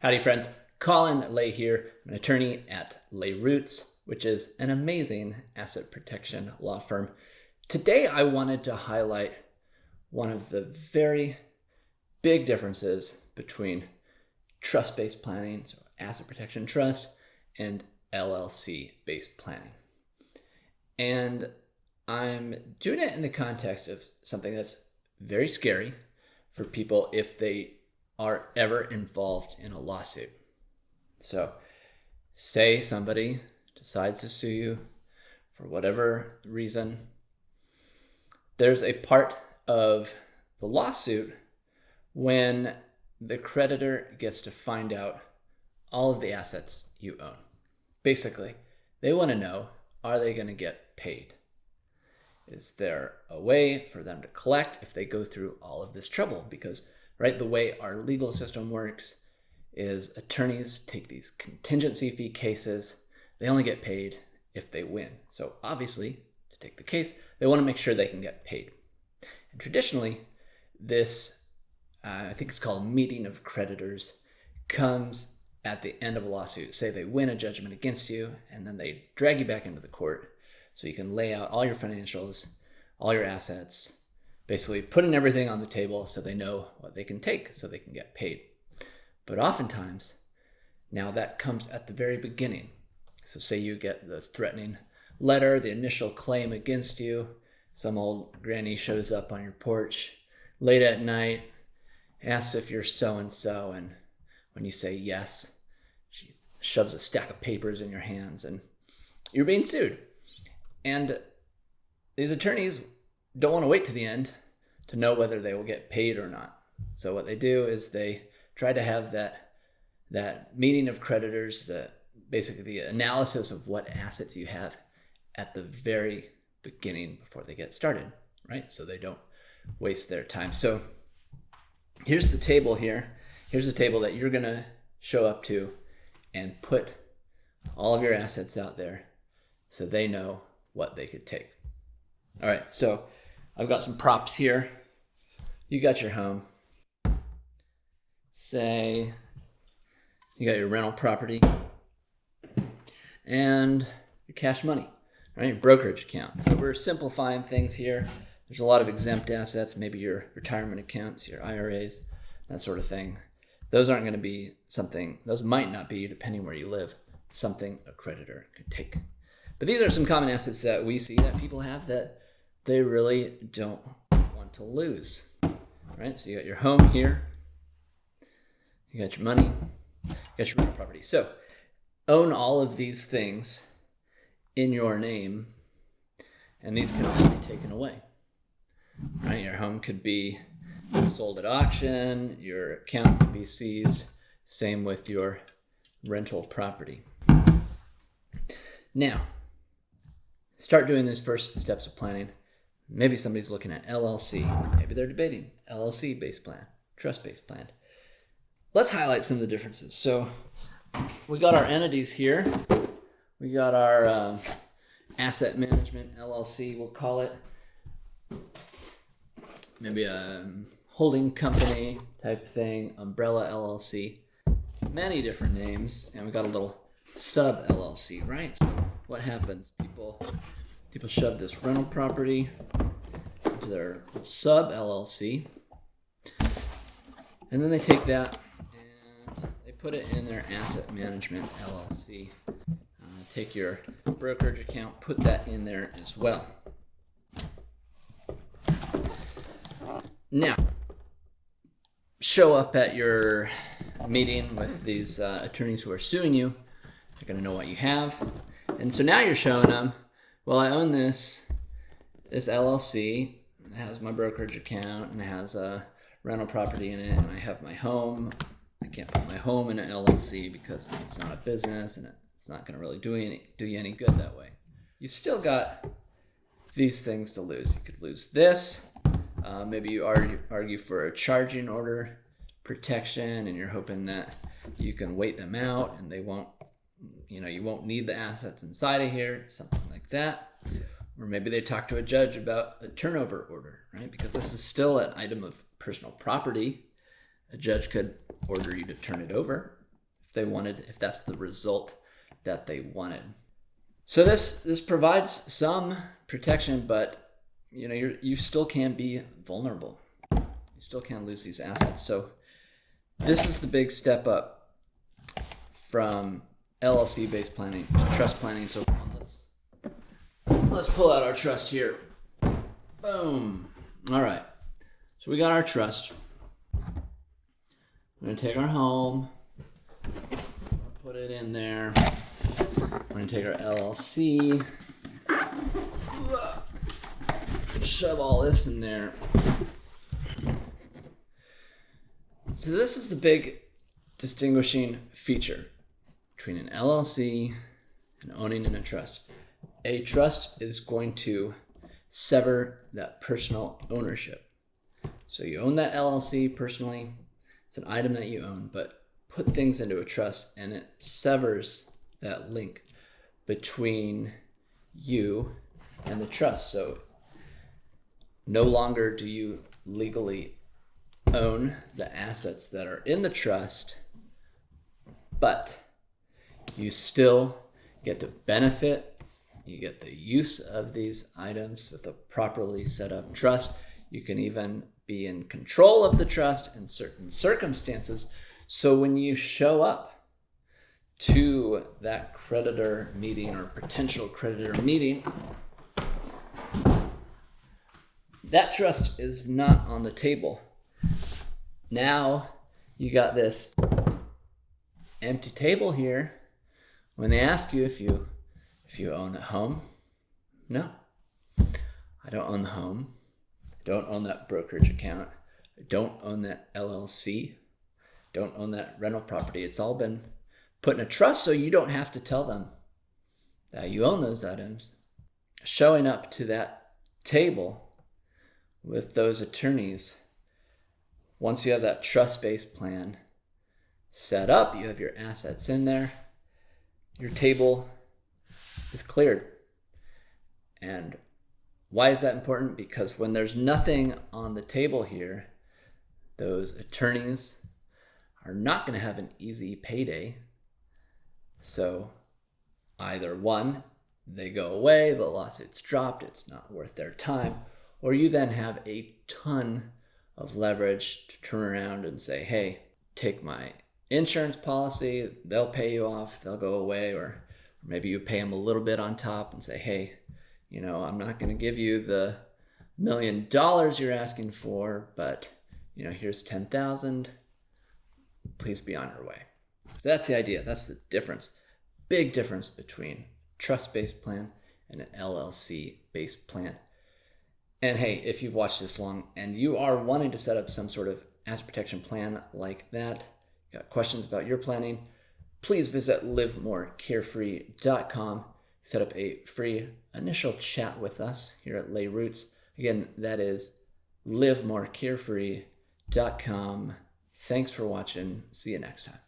Howdy, friends. Colin Lay here, I'm an attorney at Lay Roots, which is an amazing asset protection law firm. Today, I wanted to highlight one of the very big differences between trust based planning, so asset protection trust, and LLC based planning. And I'm doing it in the context of something that's very scary for people if they are ever involved in a lawsuit. So, say somebody decides to sue you for whatever reason, there's a part of the lawsuit when the creditor gets to find out all of the assets you own. Basically, they want to know are they going to get paid? Is there a way for them to collect if they go through all of this trouble? Because right? The way our legal system works is attorneys take these contingency fee cases. They only get paid if they win. So obviously, to take the case, they want to make sure they can get paid. And traditionally, this, uh, I think it's called meeting of creditors, comes at the end of a lawsuit. Say they win a judgment against you, and then they drag you back into the court so you can lay out all your financials, all your assets, basically putting everything on the table so they know what they can take so they can get paid. But oftentimes, now that comes at the very beginning. So, say you get the threatening letter, the initial claim against you, some old granny shows up on your porch late at night, asks if you're so and so, and when you say yes, she shoves a stack of papers in your hands and you're being sued. And these attorneys don't want to wait to the end to know whether they will get paid or not. So what they do is they try to have that that meeting of creditors, the basically the analysis of what assets you have at the very beginning before they get started, right? So they don't waste their time. So here's the table here. Here's the table that you're gonna show up to and put all of your assets out there so they know what they could take. All right, so I've got some props here. You got your home. Say you got your rental property and your cash money, right? Your brokerage account. So we're simplifying things here. There's a lot of exempt assets, maybe your retirement accounts, your IRAs, that sort of thing. Those aren't going to be something, those might not be, depending where you live, something a creditor could take. But these are some common assets that we see that people have that they really don't want to lose. Right? So you got your home here, you got your money, you got your rental property. So own all of these things in your name, and these can all be taken away. Right? Your home could be sold at auction, your account could be seized. Same with your rental property. Now, start doing these first steps of planning. Maybe somebody's looking at LLC. Maybe they're debating LLC based plan, trust based plan. Let's highlight some of the differences. So we got our entities here. We got our um, asset management LLC, we'll call it. Maybe a holding company type thing, umbrella LLC. Many different names, and we got a little sub LLC, right? So what happens? People people shove this rental property into their sub LLC. And then they take that and they put it in their asset management LLC. Uh, take your brokerage account, put that in there as well. Now, show up at your meeting with these uh, attorneys who are suing you. They're going to know what you have. And so now you're showing them well, I own this this LLC. It has my brokerage account and it has a rental property in it, and I have my home. I can't put my home in an LLC because it's not a business and it's not going to really do any do you any good that way. You still got these things to lose. You could lose this. Uh, maybe you argue, argue for a charging order protection, and you're hoping that you can wait them out and they won't you know, you won't need the assets inside of here, something like that. Or maybe they talk to a judge about a turnover order, right? Because this is still an item of personal property. A judge could order you to turn it over, if they wanted, if that's the result that they wanted. So this this provides some protection, but you know you you still can be vulnerable. You still can lose these assets. So this is the big step up from LLC based planning trust planning. So let's let's pull out our trust here. Boom. All right. So we got our trust. We're gonna take our home, put it in there. We're gonna take our LLC, shove all this in there. So this is the big distinguishing feature between an LLC and owning in a trust. A trust is going to sever that personal ownership. So you own that LLC personally, it's an item that you own, but put things into a trust and it severs that link between you and the trust. So no longer do you legally own the assets that are in the trust, but you still get to benefit. You get the use of these items with a properly set up trust. You can even be in control of the trust in certain circumstances. So when you show up to that creditor meeting or potential creditor meeting, that trust is not on the table. Now you got this empty table here. When they ask you if you if you own a home, no. I don't own the home don't own that brokerage account, don't own that LLC, don't own that rental property. It's all been put in a trust so you don't have to tell them that you own those items. Showing up to that table with those attorneys, once you have that trust based plan set up, you have your assets in there, your table is cleared. And why is that important? Because when there's nothing on the table here, those attorneys are not going to have an easy payday. So either one, they go away, the lawsuit's dropped, it's not worth their time, or you then have a ton of leverage to turn around and say, hey, take my insurance policy, they'll pay you off, they'll go away, or maybe you pay them a little bit on top and say, hey, you know, I'm not going to give you the million dollars you're asking for, but you know, here's 10,000. Please be on your way. So that's the idea. That's the difference. Big difference between trust-based plan and an LLC-based plan. And hey, if you've watched this long and you are wanting to set up some sort of asset protection plan like that, got questions about your planning, please visit livemorecarefree.com set up a free initial chat with us here at Lay Roots. Again, that is livemorecarefree.com. Thanks for watching. See you next time.